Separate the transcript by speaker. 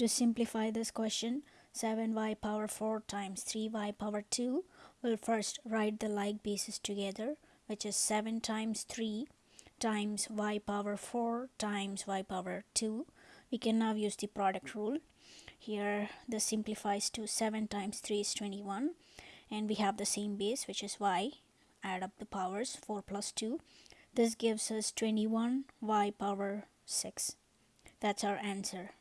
Speaker 1: To simplify this question, 7y power 4 times 3y power 2, we'll first write the like bases together, which is 7 times 3 times y power 4 times y power 2. We can now use the product rule. Here this simplifies to 7 times 3 is 21 and we have the same base which is y. Add up the powers 4 plus 2. This gives us 21 y power 6. That's our answer.